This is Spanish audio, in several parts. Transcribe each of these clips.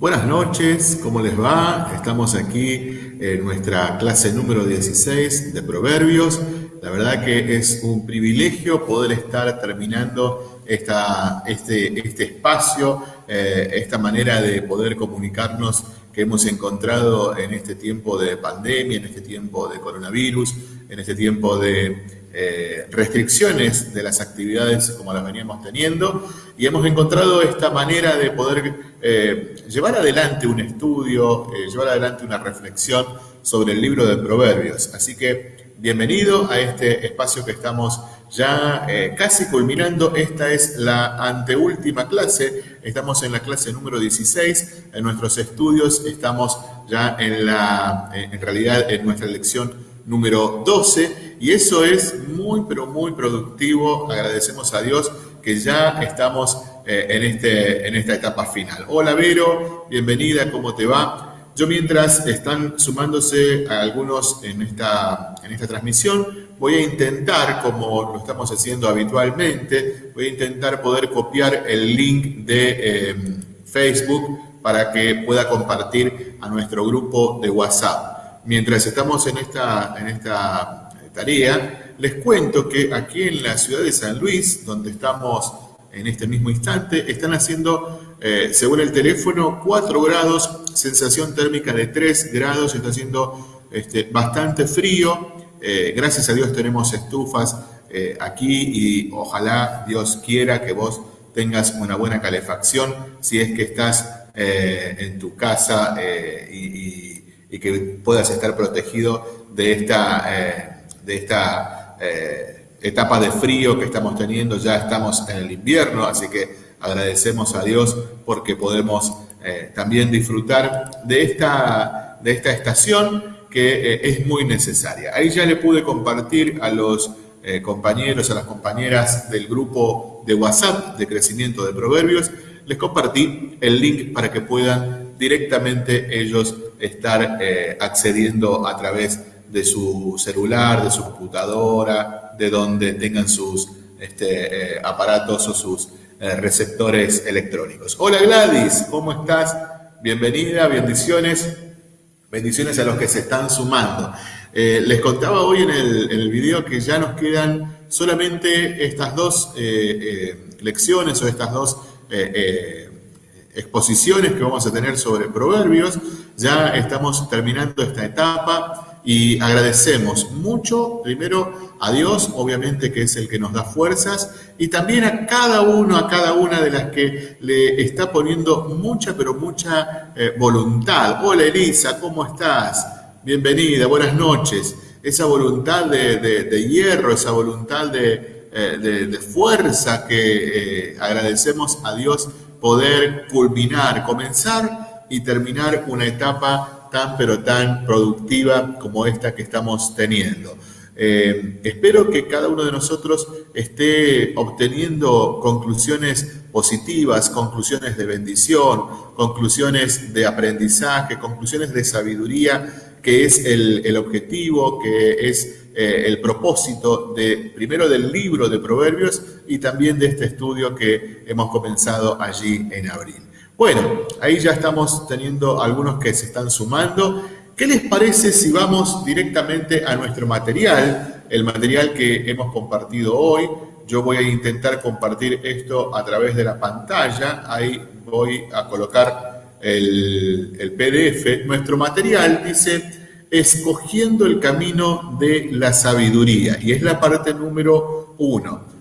Buenas noches, ¿cómo les va? Estamos aquí en nuestra clase número 16 de Proverbios. La verdad que es un privilegio poder estar terminando esta, este, este espacio, eh, esta manera de poder comunicarnos que hemos encontrado en este tiempo de pandemia, en este tiempo de coronavirus, en este tiempo de eh, restricciones de las actividades como las veníamos teniendo y hemos encontrado esta manera de poder eh, llevar adelante un estudio, eh, llevar adelante una reflexión sobre el libro de Proverbios. Así que bienvenido a este espacio que estamos ya casi culminando. Esta es la anteúltima clase, estamos en la clase número 16, en nuestros estudios estamos ya en la, en realidad en nuestra lección número 12 y eso es muy, pero muy productivo. Agradecemos a Dios que ya estamos eh, en, este, en esta etapa final. Hola Vero, bienvenida, ¿cómo te va? Yo mientras están sumándose a algunos en esta, en esta transmisión, voy a intentar, como lo estamos haciendo habitualmente, voy a intentar poder copiar el link de em, Facebook para que pueda compartir a nuestro grupo de WhatsApp. Mientras estamos en esta, en esta les cuento que aquí en la ciudad de San Luis, donde estamos en este mismo instante, están haciendo, eh, según el teléfono, 4 grados, sensación térmica de 3 grados, está haciendo este, bastante frío. Eh, gracias a Dios tenemos estufas eh, aquí y ojalá Dios quiera que vos tengas una buena calefacción si es que estás en tu casa y, que puedas estar protegido de esta de esta eh, etapa de frío que estamos teniendo, ya estamos en el invierno, así que agradecemos a Dios porque podemos eh, también disfrutar de esta, de esta estación que eh, es muy necesaria. Ahí ya le pude compartir a los compañeros, a las compañeras del grupo de WhatsApp de crecimiento de proverbios, les compartí el link para que puedan directamente ellos estar accediendo a través de de su celular, de su computadora, de donde tengan sus este, eh, aparatos o sus eh, receptores electrónicos. Hola Gladys, ¿cómo estás? Bienvenida, bendiciones. Bendiciones a los que se están sumando. Eh, les contaba hoy en el, en el, video que ya nos quedan solamente estas dos lecciones o estas dos exposiciones que vamos a tener sobre proverbios. Ya estamos terminando esta etapa y agradecemos mucho, primero, a Dios, obviamente que es el que nos da fuerzas, y también a cada uno, a cada una de las que le está poniendo mucha, pero mucha eh, voluntad. Hola Elisa, ¿cómo estás? Bienvenida, buenas noches. Esa voluntad de, hierro, esa voluntad de, eh, fuerza que eh, agradecemos a Dios poder culminar, comenzar y terminar una etapa tan pero tan productiva como esta que estamos teniendo. Eh, espero que cada uno de nosotros esté obteniendo conclusiones positivas, conclusiones de bendición, conclusiones de aprendizaje, conclusiones de sabiduría, que es el, objetivo, que es eh, el propósito de primero del libro de Proverbios y también de este estudio que hemos comenzado allí en abril. Bueno, ahí ya estamos teniendo algunos que se están sumando. ¿Qué les parece si vamos directamente a nuestro material, el material que hemos compartido hoy? Yo voy a intentar compartir esto a través de la pantalla. Ahí voy a colocar el, PDF. Nuestro material dice, escogiendo el camino de la sabiduría. Y es la parte número uno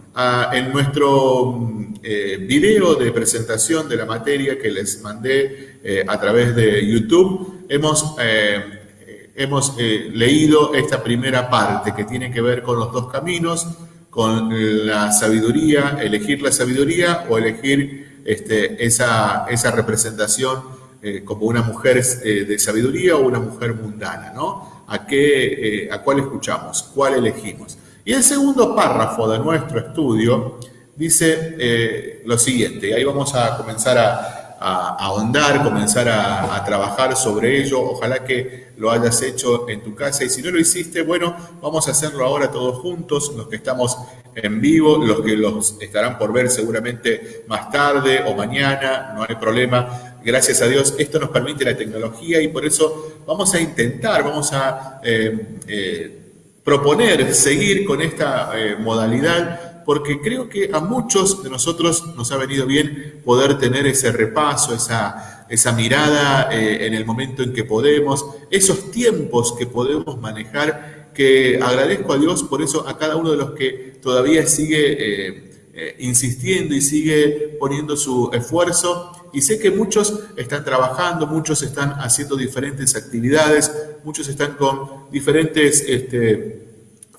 en nuestro eh, video de presentación de la materia que les mandé eh, a través de YouTube, hemos, eh, hemos leído esta primera parte que tiene que ver con los dos caminos, con la sabiduría, elegir la sabiduría o elegir este, esa, esa representación como una mujer de sabiduría o una mujer mundana, ¿no? ¿A, qué, ¿A cuál escuchamos? ¿Cuál elegimos? Y el segundo párrafo de nuestro estudio dice eh, lo siguiente, y ahí vamos a comenzar a, ahondar, comenzar a, trabajar sobre ello, ojalá que lo hayas hecho en tu casa y si no lo hiciste, bueno, vamos a hacerlo ahora todos juntos, los que estamos en vivo, los que los estarán por ver seguramente más tarde o mañana, no hay problema, Gracias a Dios, esto nos permite la tecnología y por eso vamos a intentar, vamos a eh, eh, proponer seguir con esta eh, modalidad porque creo que a muchos de nosotros nos ha venido bien poder tener ese repaso, esa, esa mirada en el momento en que podemos, esos tiempos que podemos manejar, que agradezco a Dios por eso a cada uno de los que todavía sigue eh, insistiendo y sigue poniendo su esfuerzo. Y sé que muchos están trabajando, muchos están haciendo diferentes actividades, muchos están con diferentes este,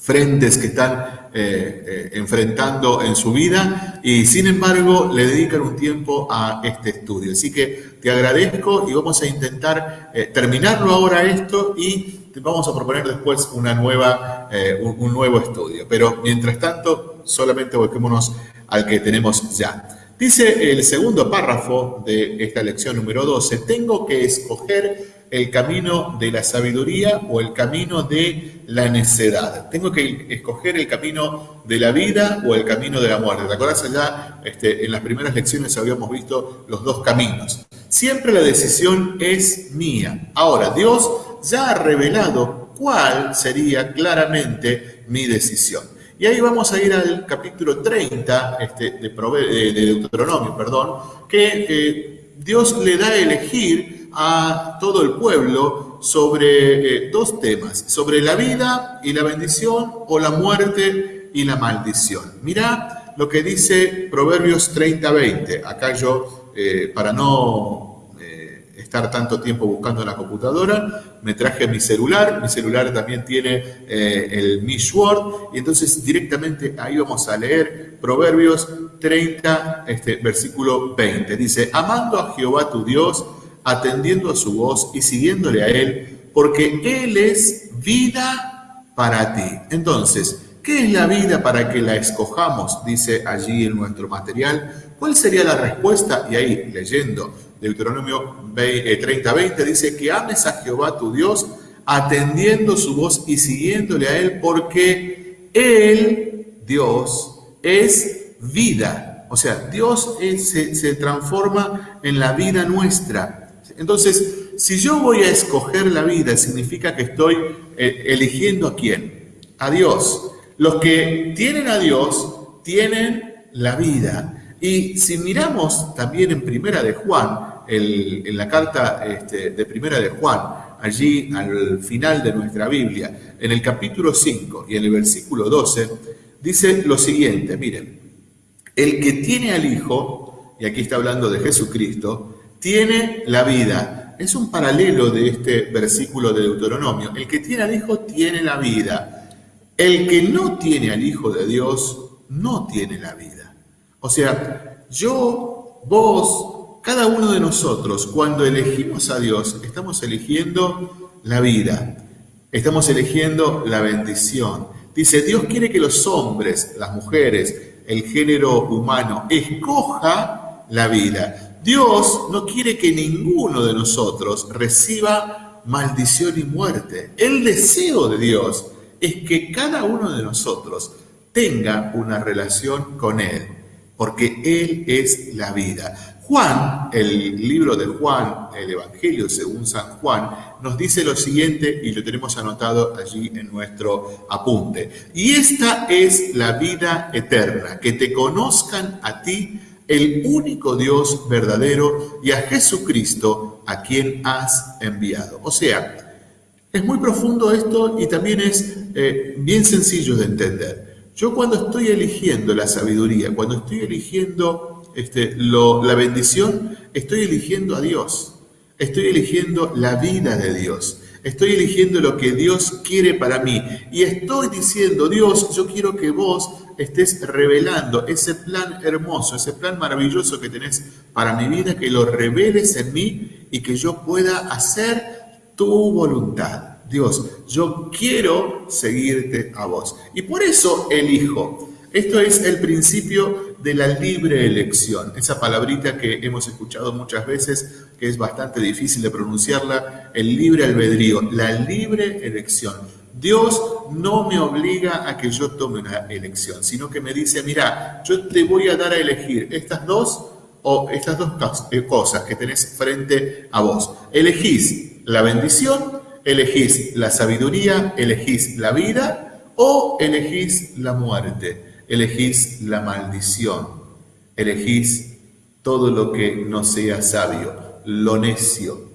frentes que están eh, eh, enfrentando en su vida y sin embargo le dedican un tiempo a este estudio. Así que te agradezco y vamos a intentar terminarlo ahora esto y vamos a proponer después una nueva, un, nuevo estudio. Pero mientras tanto, solamente volquémonos al que tenemos ya. Dice el segundo párrafo de esta lección número 12, tengo que escoger el camino de la sabiduría o el camino de la necedad. Tengo que escoger el camino de la vida o el camino de la muerte. ¿Te acuerdas allá? Este, en las primeras lecciones habíamos visto los dos caminos. Siempre la decisión es mía. Ahora, Dios ya ha revelado cuál sería claramente mi decisión. Y ahí vamos a ir al capítulo 30 este, de, de, Deuteronomio, perdón, que Dios le da a elegir a todo el pueblo sobre eh, dos temas, sobre la vida y la bendición o la muerte y la maldición. Mirá lo que dice Proverbios 30-20. Acá yo, eh, para no estar tanto tiempo buscando en la computadora, me traje mi celular, mi celular también tiene eh, el Mi Word, y entonces directamente ahí vamos a leer Proverbios 30, este, versículo 20. Dice, amando a Jehová tu Dios, atendiendo a su voz y siguiéndole a Él, porque Él es vida para ti. Entonces, ¿qué es la vida para que la escojamos? Dice allí en nuestro material. ¿Cuál sería la respuesta? Y ahí, leyendo Deuteronomio 30:20 dice que ames a Jehová tu Dios atendiendo su voz y siguiéndole a Él porque Él, Dios, es vida. O sea, Dios se, transforma en la vida nuestra. Entonces, si yo voy a escoger la vida, significa que estoy eh, eligiendo a quién? A Dios. Los que tienen a Dios tienen la vida. Y si miramos también en Primera de Juan, en la carta este, de Primera de Juan, allí al final de nuestra Biblia, en el capítulo 5 y en el versículo 12, dice lo siguiente, miren, el que tiene al Hijo, y aquí está hablando de Jesucristo, tiene la vida. Es un paralelo de este versículo de Deuteronomio. El que tiene al Hijo tiene la vida. El que no tiene al Hijo de Dios no tiene la vida. O sea, yo, vos, cada uno de nosotros, cuando elegimos a Dios, estamos eligiendo la vida, estamos eligiendo la bendición. Dice, Dios quiere que los hombres, las mujeres, el género humano, escoja la vida. Dios no quiere que ninguno de nosotros reciba maldición y muerte. El deseo de Dios es que cada uno de nosotros tenga una relación con Él porque Él es la vida. Juan, el libro de Juan, el Evangelio según San Juan, nos dice lo siguiente y lo tenemos anotado allí en nuestro apunte. Y esta es la vida eterna, que te conozcan a ti, el único Dios verdadero, y a Jesucristo, a quien has enviado. O sea, es muy profundo esto y también es eh, bien sencillo de entender. Yo cuando estoy eligiendo la sabiduría, cuando estoy eligiendo este, la bendición, estoy eligiendo a Dios. Estoy eligiendo la vida de Dios. Estoy eligiendo lo que Dios quiere para mí. Y estoy diciendo, Dios, yo quiero que vos estés revelando ese plan hermoso, ese plan maravilloso que tenés para mi vida, que lo reveles en mí y que yo pueda hacer tu voluntad. Dios, yo quiero seguirte a vos. Y por eso elijo. Esto es el principio de la libre elección, esa palabrita que hemos escuchado muchas veces, que es bastante difícil de pronunciarla, el libre albedrío, la libre elección. Dios no me obliga a que yo tome una elección, sino que me dice, mira, yo te voy a dar a elegir estas dos o estas dos eh, cosas que tenés frente a vos. Elegís la bendición, elegís la sabiduría, elegís la vida o elegís la muerte, elegís la maldición, elegís todo lo que no sea sabio, lo necio,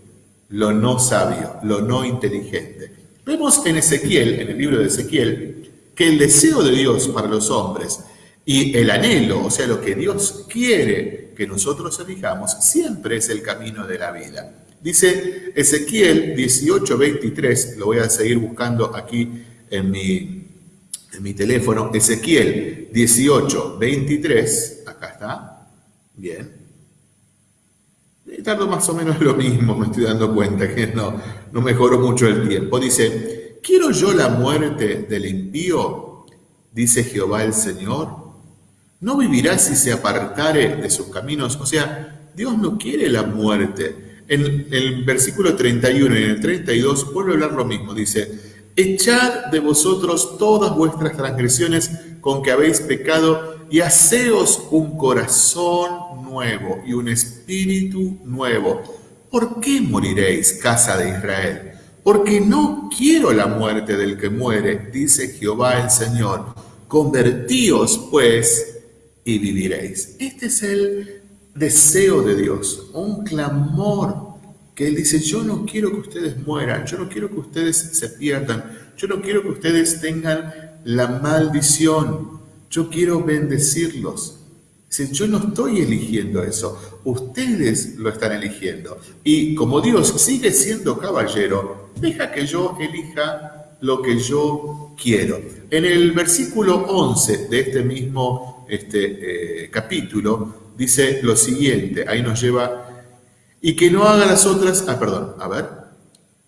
lo no sabio, lo no inteligente. Vemos en Ezequiel, en el libro de Ezequiel, que el deseo de Dios para los hombres y el anhelo, o sea, lo que Dios quiere que nosotros elijamos, siempre es el camino de la vida. Dice Ezequiel 18, 23, lo voy a seguir buscando aquí en mi, teléfono, Ezequiel 18, 23, acá está, bien. Tardo más o menos lo mismo, me estoy dando cuenta que no, no mejoró mucho el tiempo. Dice, ¿quiero yo la muerte del impío? Dice Jehová el Señor no vivirá si se apartare de sus caminos. O sea, Dios no quiere la muerte. En el versículo 31 y en el 32 vuelve a hablar lo mismo. Dice, echad de vosotros todas vuestras transgresiones con que habéis pecado y haceos un corazón nuevo y un espíritu nuevo. ¿Por qué moriréis, casa de Israel? Porque no quiero la muerte del que muere, dice Jehová el Señor. Convertíos, pues, y viviréis. Este es el deseo de Dios, un clamor que Él dice, yo no quiero que ustedes mueran, yo no quiero que ustedes se pierdan, yo no quiero que ustedes tengan la maldición, yo quiero bendecirlos. Dice, yo no estoy eligiendo eso, ustedes lo están eligiendo. Y como Dios sigue siendo caballero, deja que yo elija lo que yo quiero. En el versículo 11 de este mismo este eh, capítulo, dice lo siguiente, ahí nos lleva, y que no haga las otras, ah, perdón, a ver,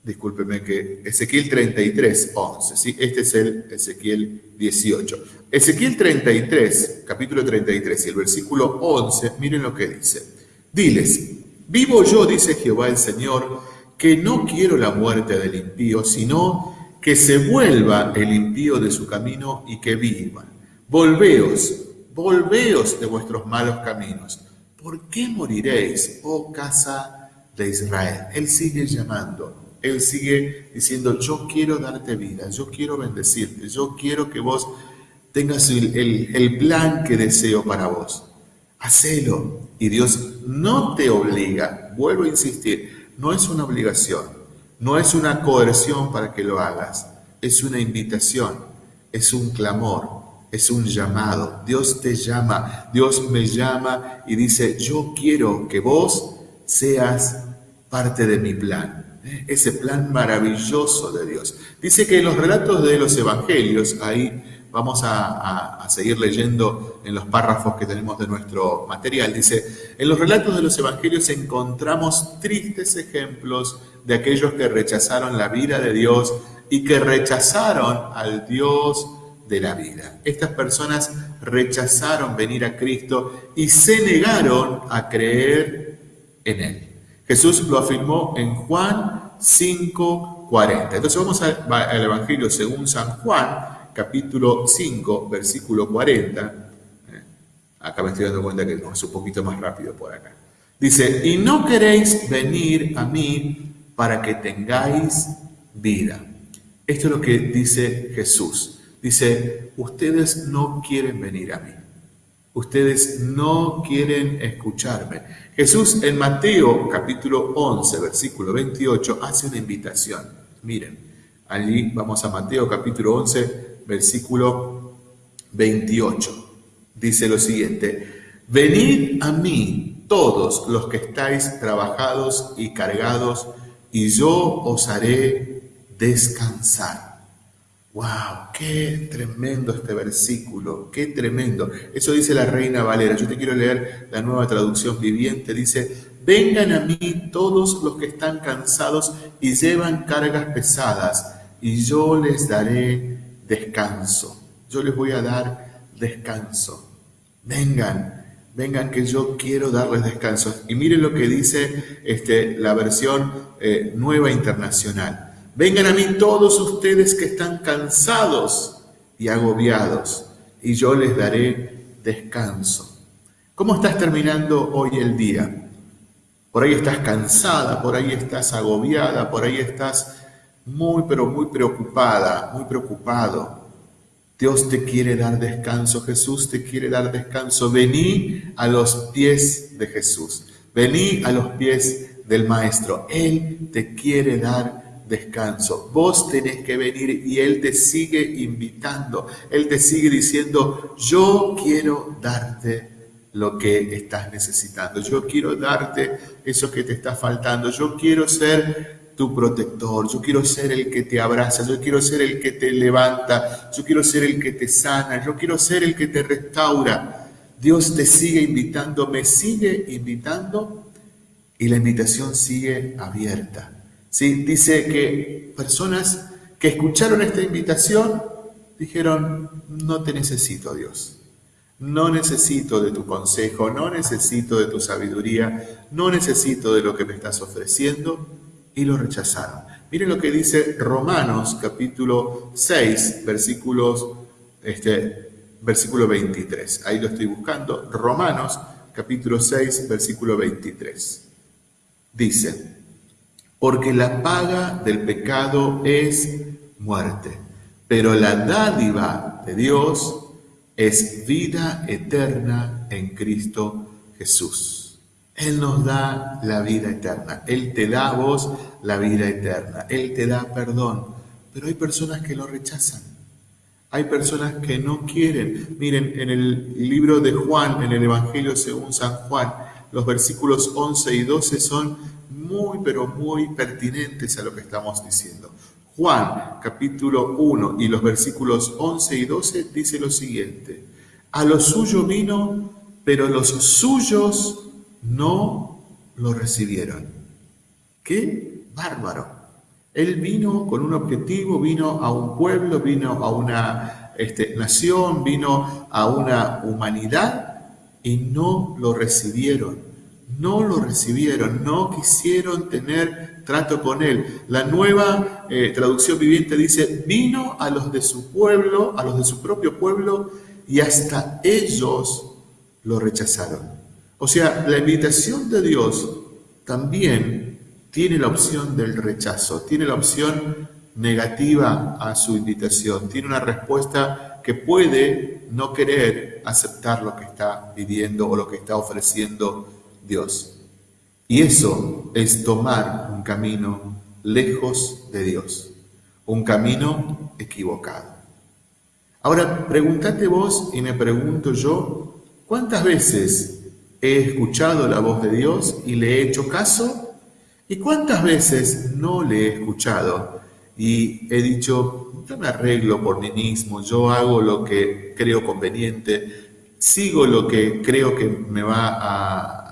discúlpeme que Ezequiel 33, 11, ¿sí? este es el Ezequiel 18. Ezequiel 33, capítulo 33 y el versículo 11, miren lo que dice. Diles, vivo yo, dice Jehová el Señor, que no quiero la muerte del impío, sino que se vuelva el impío de su camino y que viva. Volveos, volveos de vuestros malos caminos. ¿Por qué moriréis, oh casa de Israel? Él sigue llamando, Él sigue diciendo, yo quiero darte vida, yo quiero bendecirte, yo quiero que vos tengas el, plan que deseo para vos. Hacelo. Y Dios no te obliga, vuelvo a insistir, no es una obligación, no es una coerción para que lo hagas, es una invitación, es un clamor, es un llamado. Dios te llama, Dios me llama y dice, yo quiero que vos seas parte de mi plan. ¿eh? Ese plan maravilloso de Dios. Dice que en los relatos de los evangelios, ahí vamos a, a, seguir leyendo en los párrafos que tenemos de nuestro material, dice, en los relatos de los evangelios encontramos tristes ejemplos de aquellos que rechazaron la vida de Dios y que rechazaron al Dios de la vida. Estas personas rechazaron venir a Cristo y se negaron a creer en Él. Jesús lo afirmó en Juan 5:40. Entonces vamos al Evangelio según San Juan, capítulo 5, versículo 40. Eh, acá me estoy dando cuenta que es un poquito más rápido por acá. Dice, y no queréis venir a mí para que tengáis vida. Esto es lo que dice Jesús. Dice, ustedes no quieren venir a mí. Ustedes no quieren escucharme. Jesús en Mateo capítulo 11, versículo 28, hace una invitación. Miren, allí vamos a Mateo capítulo 11, versículo 28. Dice lo siguiente, venid a mí todos los que estáis trabajados y cargados, y yo os haré descansar. ¡Wow! ¡Qué tremendo este versículo! ¡Qué tremendo! Eso dice la Reina Valera. Yo te quiero leer la nueva traducción viviente. Dice, vengan a mí todos los que están cansados y llevan cargas pesadas, y yo les daré descanso. Yo les voy a dar descanso. Vengan, vengan que yo quiero darles descanso. Y miren lo que dice este, la versión eh, nueva internacional. Vengan a mí todos ustedes que están cansados y agobiados, y yo les daré descanso. ¿Cómo estás terminando hoy el día? Por ahí estás cansada, por ahí estás agobiada, por ahí estás muy, pero muy preocupada, muy preocupado. Dios te quiere dar descanso, Jesús te quiere dar descanso. Vení a los pies de Jesús, vení a los pies del Maestro. Él te quiere dar descanso. Vos tenés que venir y Él te sigue invitando. Él te sigue diciendo, yo quiero darte lo que estás necesitando. Yo quiero darte eso que te está faltando. Yo quiero ser tu protector, yo quiero ser el que te abraza, yo quiero ser el que te levanta, yo quiero ser el que te sana, yo quiero ser el que te restaura. Dios te sigue invitando, me sigue invitando y la invitación sigue abierta. ¿Sí? Dice que personas que escucharon esta invitación dijeron, no te necesito Dios, no necesito de tu consejo, no necesito de tu sabiduría, no necesito de lo que me estás ofreciendo, y lo rechazaron. Miren lo que dice Romanos capítulo 6, versículos, este, versículo 23. Ahí lo estoy buscando. Romanos capítulo 6, versículo 23. Dice, porque la paga del pecado es muerte, pero la dádiva de Dios es vida eterna en Cristo Jesús. Él nos da la vida eterna. Él te da a vos la vida eterna. Él te da perdón. Pero hay personas que lo rechazan. Hay personas que no quieren. Miren, en el libro de Juan, en el Evangelio según San Juan, los versículos 11 y 12 son muy, pero muy pertinentes a lo que estamos diciendo. Juan, capítulo 1 y los versículos 11 y 12 dice lo siguiente. A lo suyo vino, pero los suyos no lo recibieron. ¡Qué bárbaro! Él vino con un objetivo, vino a un pueblo, vino a una este, nación, vino a una humanidad y no lo recibieron. No lo recibieron, no quisieron tener trato con él. La nueva eh, traducción viviente dice, vino a los de su pueblo, a los de su propio pueblo, y hasta ellos lo rechazaron. O sea, la invitación de Dios también tiene la opción del rechazo, tiene la opción negativa a su invitación, tiene una respuesta que puede no querer aceptar lo que está viviendo o lo que está ofreciendo Dios. Y eso es tomar un camino lejos de Dios, un camino equivocado. Ahora, pregúntate vos y me pregunto yo, ¿cuántas veces he escuchado la voz de Dios y le he hecho caso? ¿Y cuántas veces no le he escuchado y he dicho, yo me arreglo por mí mismo, yo hago lo que creo conveniente, sigo lo que creo que me va a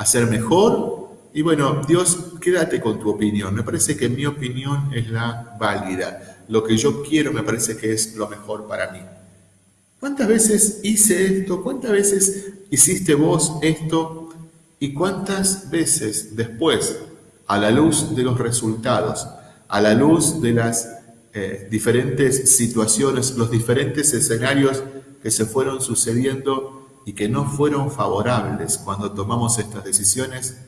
hacer mejor? Y bueno, Dios, quédate con tu opinión. Me parece que mi opinión es la válida. Lo que yo quiero me parece que es lo mejor para mí. ¿Cuántas veces hice esto? ¿Cuántas veces hiciste vos esto? ¿Y cuántas veces después, a la luz de los resultados, a la luz de las eh, diferentes situaciones, los diferentes escenarios que se fueron sucediendo y que no fueron favorables cuando tomamos estas decisiones,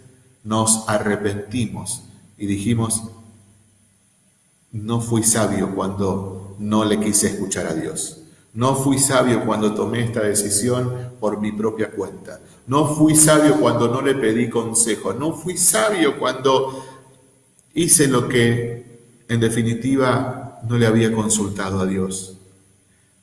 nos arrepentimos y dijimos, no fui sabio cuando no le quise escuchar a Dios. No fui sabio cuando tomé esta decisión por mi propia cuenta. No fui sabio cuando no le pedí consejo. No fui sabio cuando hice lo que en definitiva no le había consultado a Dios.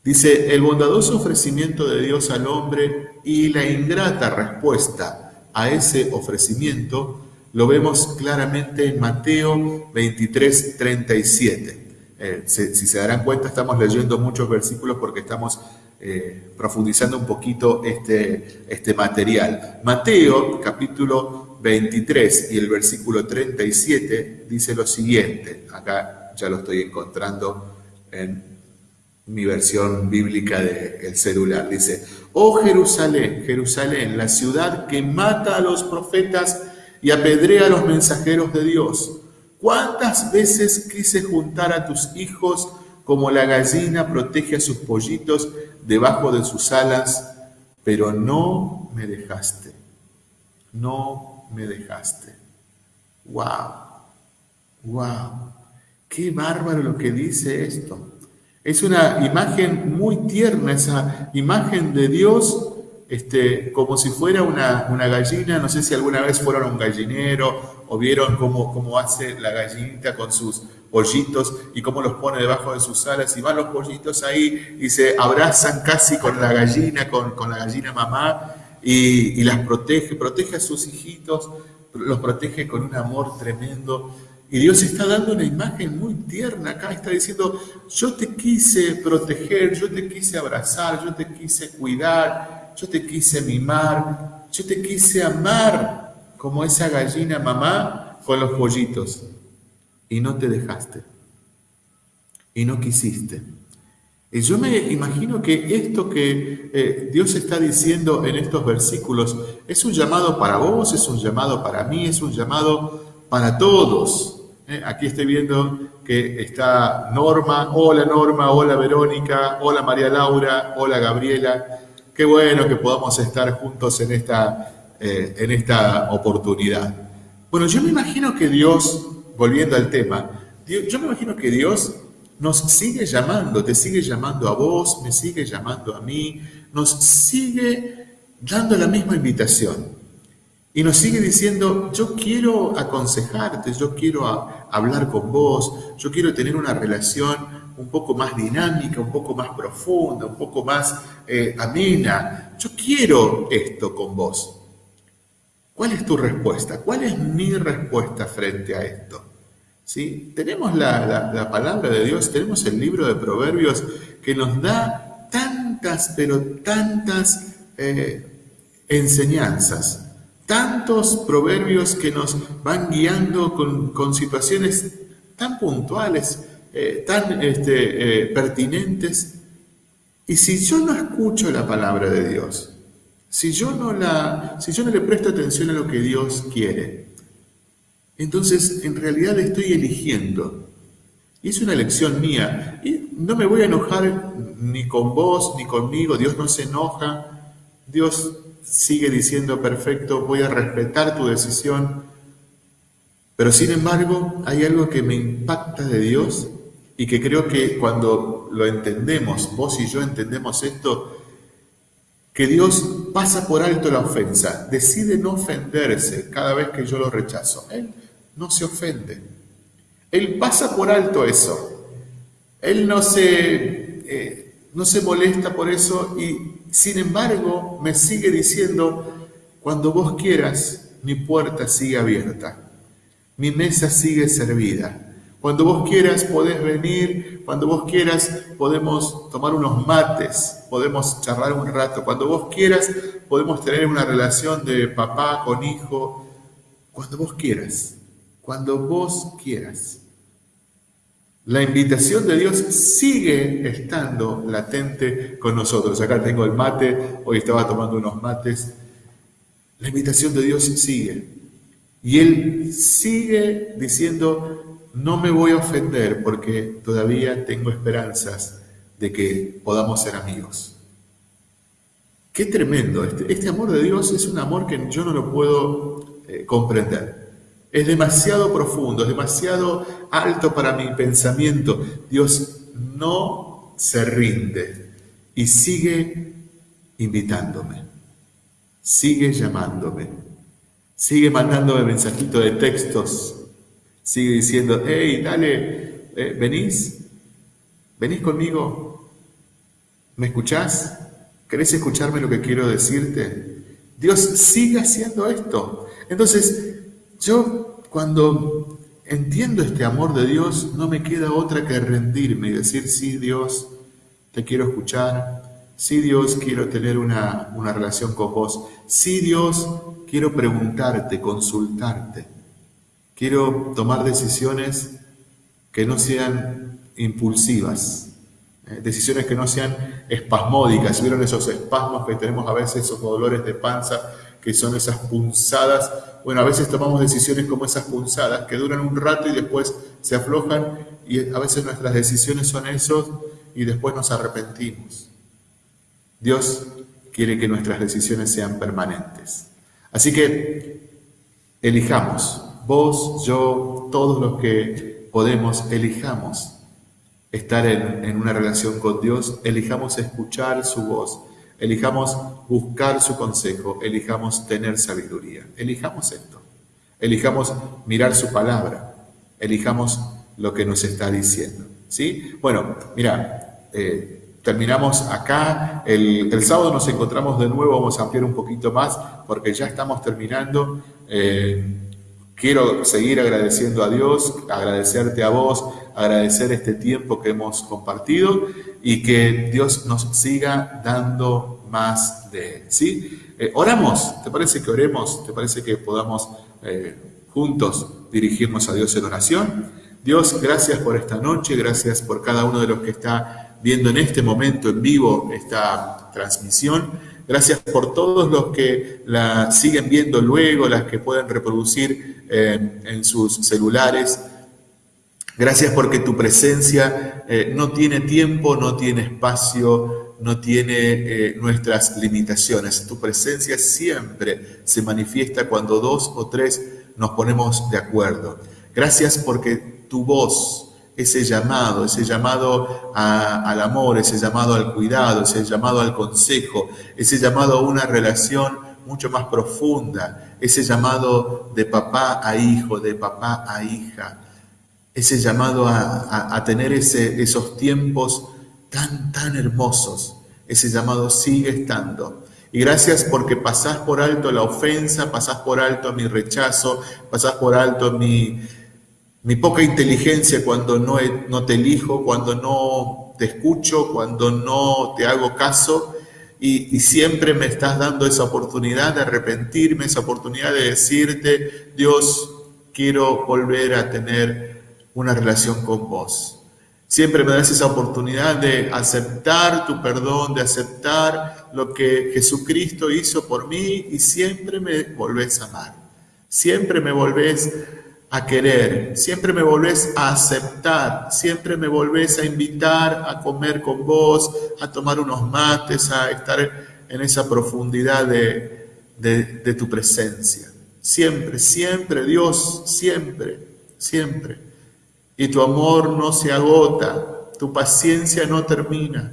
Dice, el bondadoso ofrecimiento de Dios al hombre y la ingrata respuesta a ese ofrecimiento lo vemos claramente en Mateo 23, 37. Eh, si, se darán cuenta, estamos leyendo muchos versículos porque estamos eh, profundizando un poquito este, este material. Mateo, capítulo 23 y el versículo 37 dice lo siguiente. Acá ya lo estoy encontrando en mi versión bíblica del celular. Dice, oh Jerusalén, Jerusalén, la ciudad que mata a los profetas y apedrea a los mensajeros de Dios. ¿Cuántas veces quise juntar a tus hijos como la gallina protege a sus pollitos debajo de sus alas, pero no me dejaste. No me dejaste. ¡Wow! ¡Wow! ¡Qué bárbaro lo que dice esto! Es una imagen muy tierna, esa imagen de Dios este, como si fuera una, gallina. No sé si alguna vez fueron a un gallinero o vieron cómo, cómo hace la gallinita con sus pollitos y cómo los pone debajo de sus alas y van los pollitos ahí y se abrazan casi con la gallina, con, la gallina mamá y, y, las protege, protege a sus hijitos, los protege con un amor tremendo. Y Dios está dando una imagen muy tierna acá, está diciendo, yo te quise proteger, yo te quise abrazar, yo te quise cuidar, yo te quise mimar, yo te quise amar como esa gallina mamá con los pollitos. Y no te dejaste. Y no quisiste. Y yo me imagino que esto que eh, Dios está diciendo en estos versículos es un llamado para vos, es un llamado para mí, es un llamado para todos. ¿Eh? Aquí estoy viendo que está Norma, hola Norma, hola Verónica, hola María Laura, hola Gabriela. Qué bueno que podamos estar juntos en esta, eh, en esta oportunidad. Bueno, yo me imagino que Dios, volviendo al tema, yo me imagino que Dios nos sigue llamando, te sigue llamando a vos, me sigue llamando a mí, nos sigue dando la misma invitación. Y nos sigue diciendo, yo quiero aconsejarte, yo quiero hablar con vos, yo quiero tener una relación un poco más dinámica, un poco más profunda, un poco más eh, amena. Yo quiero esto con vos. ¿Cuál es tu respuesta? ¿Cuál es mi respuesta frente a esto? ¿Sí? Tenemos la, palabra de Dios, tenemos el libro de Proverbios que nos da tantas, pero tantas eh, enseñanzas tantos proverbios que nos van guiando con, situaciones tan puntuales, eh, tan este, eh, pertinentes. Y si yo no escucho la palabra de Dios, si yo, no la, si yo no le presto atención a lo que Dios quiere, entonces en realidad estoy eligiendo. Y es una elección mía. Y no me voy a enojar ni con vos ni conmigo. Dios no se enoja. Dios sigue diciendo, perfecto, voy a respetar tu decisión, pero sin embargo hay algo que me impacta de Dios y que creo que cuando lo entendemos, vos y yo entendemos esto, que Dios pasa por alto la ofensa, decide no ofenderse cada vez que yo lo rechazo. Él no se ofende. Él pasa por alto eso. Él no se, eh, no se molesta por eso y sin embargo, me sigue diciendo, cuando vos quieras, mi puerta sigue abierta, mi mesa sigue servida. Cuando vos quieras podés venir, cuando vos quieras podemos tomar unos mates, podemos charlar un rato, cuando vos quieras podemos tener una relación de papá con hijo, cuando vos quieras, cuando vos quieras. La invitación de Dios sigue estando latente con nosotros. Acá tengo el mate, hoy estaba tomando unos mates. La invitación de Dios sigue. Y Él sigue diciendo, no me voy a ofender porque todavía tengo esperanzas de que podamos ser amigos. Qué tremendo. Este, este amor de Dios es un amor que yo no lo puedo eh, comprender. Es demasiado profundo, es demasiado alto para mi pensamiento. Dios no se rinde y sigue invitándome, sigue llamándome, sigue mandándome mensajitos de textos, sigue diciendo, hey, dale, eh, venís, venís conmigo, ¿me escuchás? ¿Querés escucharme lo que quiero decirte? Dios sigue haciendo esto. Entonces, yo cuando entiendo este amor de Dios, no me queda otra que rendirme y decir, sí Dios, te quiero escuchar, sí Dios, quiero tener una, una relación con vos, sí Dios, quiero preguntarte, consultarte, quiero tomar decisiones que no sean impulsivas, eh, decisiones que no sean espasmódicas. ¿Vieron esos espasmos que tenemos a veces, esos dolores de panza, que son esas punzadas bueno, a veces tomamos decisiones como esas punzadas que duran un rato y después se aflojan y a veces nuestras decisiones son esos y después nos arrepentimos. Dios quiere que nuestras decisiones sean permanentes. Así que elijamos, vos, yo, todos los que podemos, elijamos estar en, en una relación con Dios, elijamos escuchar su voz, elijamos buscar su consejo, elijamos tener sabiduría, elijamos esto, elijamos mirar su palabra, elijamos lo que nos está diciendo. ¿sí? Bueno, mira, eh, terminamos acá, el, sábado nos encontramos de nuevo, vamos a ampliar un poquito más porque ya estamos terminando. Eh, quiero seguir agradeciendo a Dios, agradecerte a vos, agradecer este tiempo que hemos compartido y que Dios nos siga dando más de Él. ¿sí? Eh, oramos, ¿te parece que oremos? ¿Te parece que podamos juntos dirigirnos a Dios en oración? Dios, gracias por esta noche, gracias por cada uno de los que está viendo en este momento en vivo esta transmisión. Gracias por todos los que la siguen viendo luego, las que pueden reproducir eh, en sus celulares. Gracias porque tu presencia eh, no tiene tiempo, no tiene espacio, no tiene eh, nuestras limitaciones. Tu presencia siempre se manifiesta cuando dos o tres nos ponemos de acuerdo. Gracias porque tu voz, ese llamado, ese llamado al amor, ese llamado al cuidado, ese llamado al consejo, ese llamado a una relación mucho más profunda, ese llamado de papá a hijo, de papá a hija, ese llamado a, tener esos tiempos tan, tan hermosos, ese llamado sigue estando. Y gracias porque pasás por alto la ofensa, pasás por alto mi rechazo, pasás por alto mi, mi poca inteligencia cuando no te elijo, cuando no te escucho, cuando no te hago caso, y, siempre me estás dando esa oportunidad de arrepentirme, esa oportunidad de decirte, Dios, quiero volver a tener una relación con vos. Siempre me das esa oportunidad de aceptar tu perdón, de aceptar lo que Jesucristo hizo por mí y siempre me volvés a amar. Siempre me volvés a querer, siempre me volvés a aceptar, siempre me volvés a invitar a comer con vos, a tomar unos mates, a estar en esa profundidad de, de, tu presencia. Siempre, siempre, Dios, siempre, siempre. Y tu amor no se agota, tu paciencia no termina,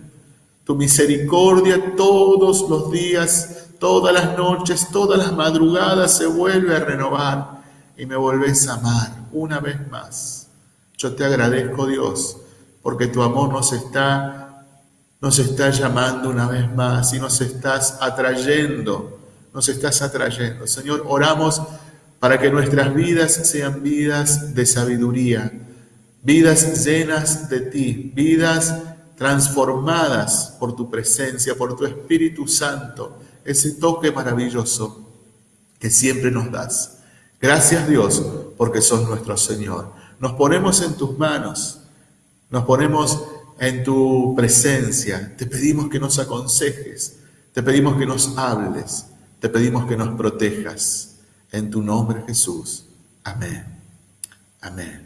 tu misericordia todos los días, todas las noches, todas las madrugadas se vuelve a renovar y me volvés a amar una vez más. Yo te agradezco, Dios, porque tu amor nos está, nos está llamando una vez más y nos estás atrayendo, nos estás atrayendo. Señor, oramos para que nuestras vidas sean vidas de sabiduría, vidas llenas de ti, vidas transformadas por tu presencia, por tu Espíritu Santo, ese toque maravilloso que siempre nos das. Gracias Dios, porque sos nuestro Señor. Nos ponemos en tus manos, nos ponemos en tu presencia. Te pedimos que nos aconsejes, te pedimos que nos hables, te pedimos que nos protejas. En tu nombre Jesús. Amén. Amén.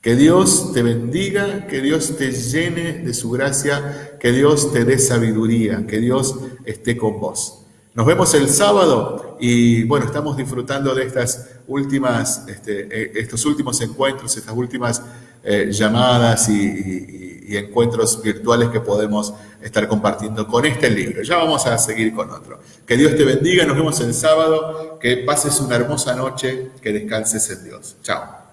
Que Dios te bendiga, que Dios te llene de su gracia, que Dios te dé sabiduría, que Dios esté con vos. Nos vemos el sábado y bueno, estamos disfrutando de estas últimas, este, eh, estos últimos encuentros, estas últimas eh, llamadas y, y, encuentros virtuales que podemos estar compartiendo con este libro. Ya vamos a seguir con otro. Que Dios te bendiga, nos vemos el sábado, que pases una hermosa noche, que descanses en Dios. Chao.